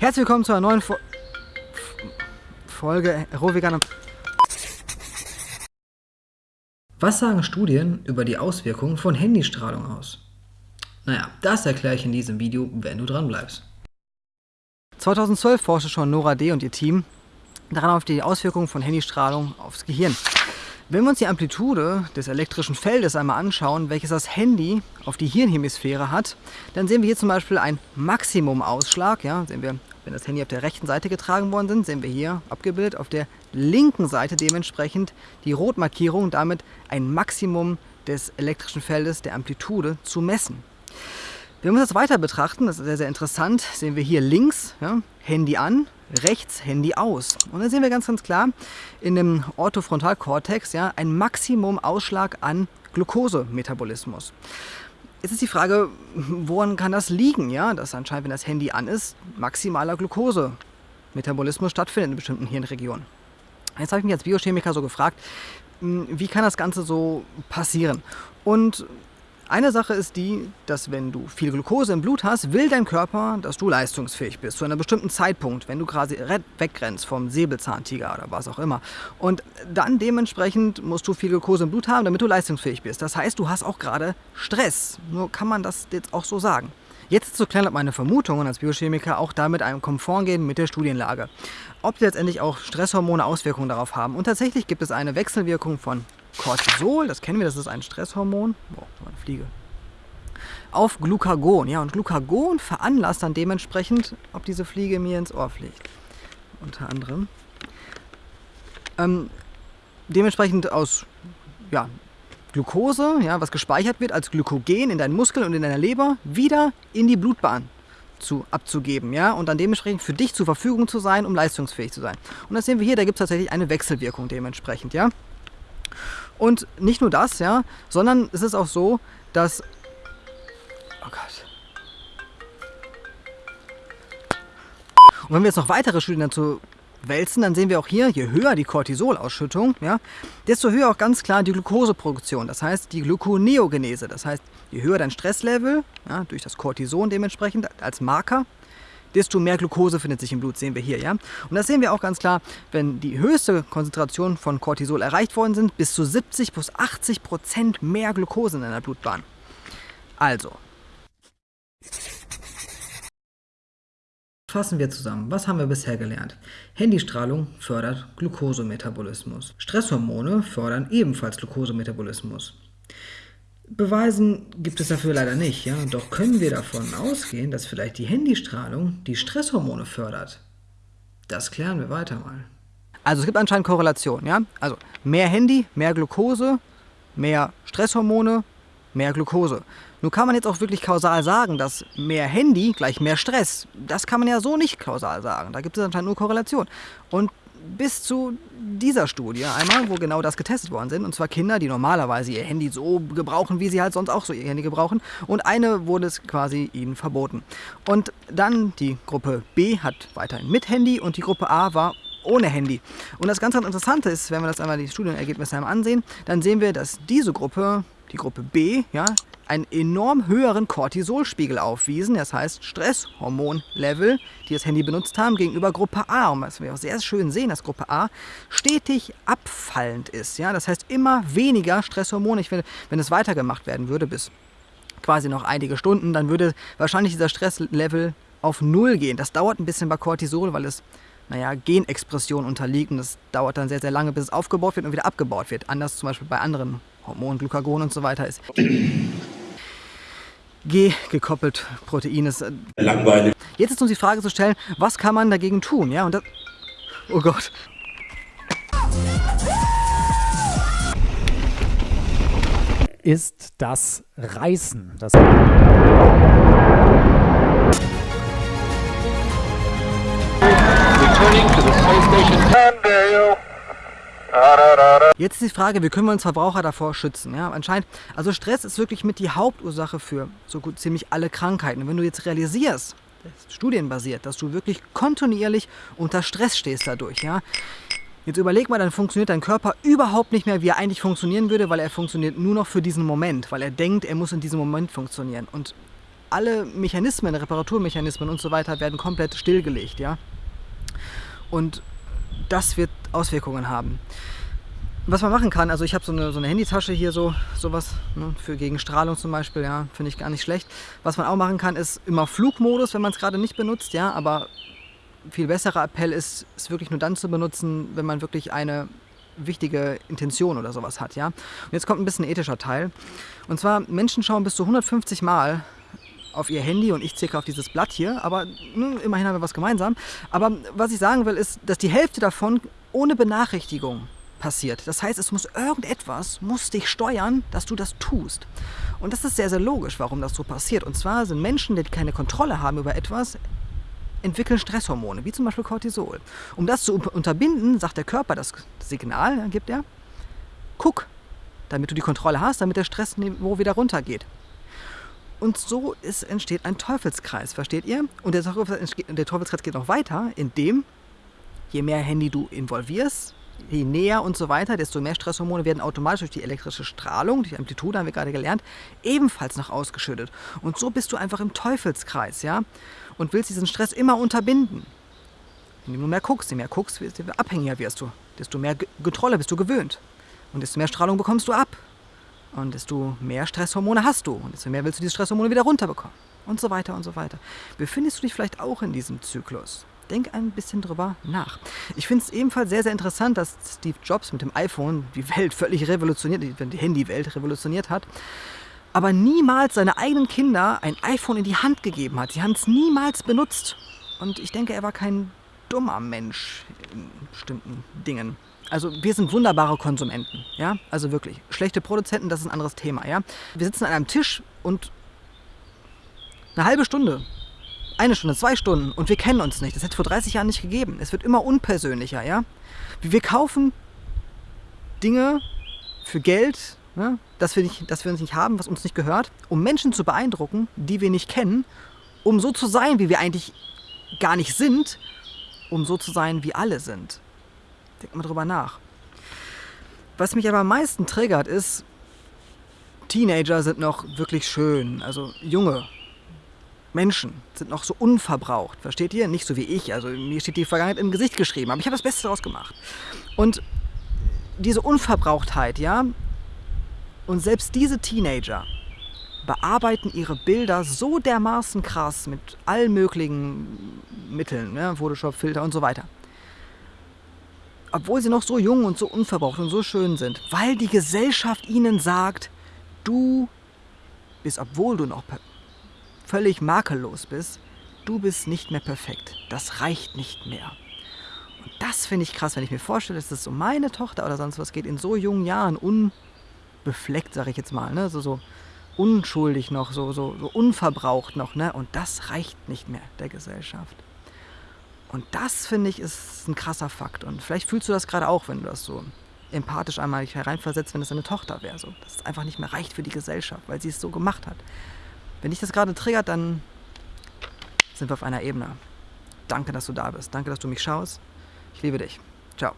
Herzlich willkommen zu einer neuen Fo Folge Rohvegan. Was sagen Studien über die Auswirkungen von Handystrahlung aus? Naja, das erkläre ich in diesem Video, wenn du dran bleibst. 2012 forschte schon Nora D. und ihr Team daran auf die Auswirkungen von Handystrahlung aufs Gehirn. Wenn wir uns die Amplitude des elektrischen Feldes einmal anschauen, welches das Handy auf die Hirnhemisphäre hat, dann sehen wir hier zum Beispiel einen Maximumausschlag. Ja, sehen wir, wenn das Handy auf der rechten Seite getragen worden sind, sehen wir hier abgebildet auf der linken Seite dementsprechend die Rotmarkierung, damit ein Maximum des elektrischen Feldes der Amplitude zu messen. Wenn wir das weiter betrachten, das ist sehr, sehr interessant, sehen wir hier links ja, Handy an, rechts Handy aus. Und dann sehen wir ganz, ganz klar in dem Orthofrontalkortex ja, ein Maximum-Ausschlag an Glukosemetabolismus. Jetzt ist die Frage, woran kann das liegen, ja? dass anscheinend, wenn das Handy an ist, maximaler Glukosemetabolismus stattfindet in bestimmten Hirnregionen. Jetzt habe ich mich als Biochemiker so gefragt, hm, wie kann das Ganze so passieren? Und eine Sache ist die, dass wenn du viel Glucose im Blut hast, will dein Körper, dass du leistungsfähig bist, zu einem bestimmten Zeitpunkt, wenn du quasi wegrennst vom Säbelzahntiger oder was auch immer. Und dann dementsprechend musst du viel Glucose im Blut haben, damit du leistungsfähig bist. Das heißt, du hast auch gerade Stress. Nur kann man das jetzt auch so sagen. Jetzt zu klären, ob meine Vermutungen als Biochemiker auch damit einem Konform gehen mit der Studienlage. Ob letztendlich auch Stresshormone Auswirkungen darauf haben. Und tatsächlich gibt es eine Wechselwirkung von Cortisol, das kennen wir, das ist ein Stresshormon. Eine Fliege. Auf Glucagon. Ja, und Glucagon veranlasst dann dementsprechend, ob diese Fliege mir ins Ohr fliegt. Unter anderem. Ähm, dementsprechend aus ja, Glucose, ja, was gespeichert wird als Glykogen in deinen Muskeln und in deiner Leber, wieder in die Blutbahn zu, abzugeben ja, und dann dementsprechend für dich zur Verfügung zu sein, um leistungsfähig zu sein. Und das sehen wir hier, da gibt es tatsächlich eine Wechselwirkung dementsprechend. Ja. Und nicht nur das, ja, sondern es ist auch so, dass... Oh Gott. Und wenn wir jetzt noch weitere Studien dazu wälzen, dann sehen wir auch hier, je höher die Cortisolausschüttung, ja, desto höher auch ganz klar die Glukoseproduktion, das heißt die Gluconeogenese. Das heißt, je höher dein Stresslevel, ja, durch das Cortison dementsprechend als Marker, desto mehr Glucose findet sich im Blut, sehen wir hier. Ja? Und das sehen wir auch ganz klar, wenn die höchste Konzentration von Cortisol erreicht worden sind, bis zu 70 bis 80 Prozent mehr Glucose in einer Blutbahn. Also. Fassen wir zusammen. Was haben wir bisher gelernt? Handystrahlung fördert Glukosemetabolismus. Stresshormone fördern ebenfalls Glukosemetabolismus. Beweisen gibt es dafür leider nicht, ja. Doch können wir davon ausgehen, dass vielleicht die Handystrahlung die Stresshormone fördert. Das klären wir weiter mal. Also es gibt anscheinend Korrelation, ja. Also mehr Handy, mehr Glucose, mehr Stresshormone, mehr Glucose. Nun kann man jetzt auch wirklich kausal sagen, dass mehr Handy gleich mehr Stress. Das kann man ja so nicht kausal sagen. Da gibt es anscheinend nur Korrelation. Und bis zu dieser Studie einmal, wo genau das getestet worden sind. Und zwar Kinder, die normalerweise ihr Handy so gebrauchen, wie sie halt sonst auch so ihr Handy gebrauchen. Und eine wurde es quasi ihnen verboten. Und dann die Gruppe B hat weiterhin mit Handy und die Gruppe A war ohne Handy. Und das ganz Interessante ist, wenn wir das einmal die Studienergebnisse einmal ansehen, dann sehen wir, dass diese Gruppe, die Gruppe B, ja, einen enorm höheren Cortisolspiegel aufwiesen, das heißt Stresshormonlevel, die das Handy benutzt haben, gegenüber Gruppe A. Und was wir auch sehr schön sehen, dass Gruppe A stetig abfallend ist. Ja? Das heißt immer weniger Stresshormone. Ich finde, wenn es weitergemacht werden würde bis quasi noch einige Stunden, dann würde wahrscheinlich dieser Stresslevel auf Null gehen. Das dauert ein bisschen bei Cortisol, weil es naja, Genexpression unterliegt und das dauert dann sehr, sehr lange, bis es aufgebaut wird und wieder abgebaut wird. Anders zum Beispiel bei anderen Hormonen, Glucagon und so weiter ist. G gekoppelt Protein ist. Äh, Langweilig. Jetzt ist uns die Frage zu stellen, was kann man dagegen tun? Ja, und das. Oh Gott. Ist das Reißen. Das Returning to the space station. Jetzt ist die Frage, wie können wir uns Verbraucher davor schützen? Ja, anscheinend, also Stress ist wirklich mit die Hauptursache für so gut ziemlich alle Krankheiten. Und wenn du jetzt realisierst, studienbasiert, dass du wirklich kontinuierlich unter Stress stehst dadurch, ja, Jetzt überleg mal, dann funktioniert dein Körper überhaupt nicht mehr, wie er eigentlich funktionieren würde, weil er funktioniert nur noch für diesen Moment, weil er denkt, er muss in diesem Moment funktionieren. Und alle Mechanismen, Reparaturmechanismen und so weiter werden komplett stillgelegt, ja. Und das wird Auswirkungen haben. Was man machen kann, also ich habe so eine, so eine Handytasche hier, so sowas ne, für gegen Strahlung zum Beispiel, ja, finde ich gar nicht schlecht. Was man auch machen kann, ist immer Flugmodus, wenn man es gerade nicht benutzt, ja, aber viel besserer Appell ist, es wirklich nur dann zu benutzen, wenn man wirklich eine wichtige Intention oder sowas hat, ja. Und jetzt kommt ein bisschen ethischer Teil. Und zwar, Menschen schauen bis zu 150 Mal auf ihr Handy und ich zirka auf dieses Blatt hier, aber ne, immerhin haben wir was gemeinsam. Aber was ich sagen will, ist, dass die Hälfte davon ohne Benachrichtigung passiert. Das heißt, es muss irgendetwas, muss dich steuern, dass du das tust. Und das ist sehr, sehr logisch, warum das so passiert. Und zwar sind Menschen, die keine Kontrolle haben über etwas, entwickeln Stresshormone, wie zum Beispiel Cortisol. Um das zu unterbinden, sagt der Körper das Signal, gibt er, guck, damit du die Kontrolle hast, damit der Stressniveau wieder runtergeht. Und so ist, entsteht ein Teufelskreis, versteht ihr? Und der, der Teufelskreis geht noch weiter, indem je mehr Handy du involvierst, je näher und so weiter, desto mehr Stresshormone werden automatisch durch die elektrische Strahlung, die Amplitude haben wir gerade gelernt, ebenfalls noch ausgeschüttet. Und so bist du einfach im Teufelskreis, ja? Und willst diesen Stress immer unterbinden. Indem du mehr guckst, je mehr guckst, desto abhängiger wirst du. Desto mehr Kontrolle bist du gewöhnt. Und desto mehr Strahlung bekommst du ab. Und desto mehr Stresshormone hast du. Und desto mehr willst du diese Stresshormone wieder runterbekommen. Und so weiter und so weiter. Befindest du dich vielleicht auch in diesem Zyklus? denk ein bisschen drüber nach. Ich finde es ebenfalls sehr, sehr interessant, dass Steve Jobs mit dem iPhone die Welt völlig revolutioniert, die Handywelt revolutioniert hat, aber niemals seine eigenen Kinder ein iPhone in die Hand gegeben hat. Sie haben es niemals benutzt. Und ich denke, er war kein dummer Mensch in bestimmten Dingen. Also wir sind wunderbare Konsumenten, ja, also wirklich. Schlechte Produzenten, das ist ein anderes Thema, ja. Wir sitzen an einem Tisch und eine halbe Stunde eine Stunde, zwei Stunden und wir kennen uns nicht. Das hätte es vor 30 Jahren nicht gegeben. Es wird immer unpersönlicher, ja. Wir kaufen Dinge für Geld, ja, das, wir nicht, das wir uns nicht haben, was uns nicht gehört, um Menschen zu beeindrucken, die wir nicht kennen, um so zu sein, wie wir eigentlich gar nicht sind, um so zu sein, wie alle sind. Denkt mal drüber nach. Was mich aber am meisten triggert, ist, Teenager sind noch wirklich schön, also junge Menschen sind noch so unverbraucht, versteht ihr? Nicht so wie ich, also mir steht die Vergangenheit im Gesicht geschrieben, aber ich habe das Beste daraus gemacht. Und diese Unverbrauchtheit, ja, und selbst diese Teenager bearbeiten ihre Bilder so dermaßen krass mit allen möglichen Mitteln, ne, Photoshop, Filter und so weiter. Obwohl sie noch so jung und so unverbraucht und so schön sind, weil die Gesellschaft ihnen sagt, du bist, obwohl du noch völlig makellos bist, du bist nicht mehr perfekt. Das reicht nicht mehr. Und das finde ich krass, wenn ich mir vorstelle, dass es um meine Tochter oder sonst was geht, in so jungen Jahren unbefleckt, sage ich jetzt mal, ne? so, so unschuldig noch, so, so, so unverbraucht noch. Ne? Und das reicht nicht mehr der Gesellschaft. Und das, finde ich, ist ein krasser Fakt. Und vielleicht fühlst du das gerade auch, wenn du das so empathisch einmal hereinversetzt, wenn es deine Tochter wäre. So. Dass es einfach nicht mehr reicht für die Gesellschaft, weil sie es so gemacht hat. Wenn dich das gerade triggert, dann sind wir auf einer Ebene. Danke, dass du da bist. Danke, dass du mich schaust. Ich liebe dich. Ciao.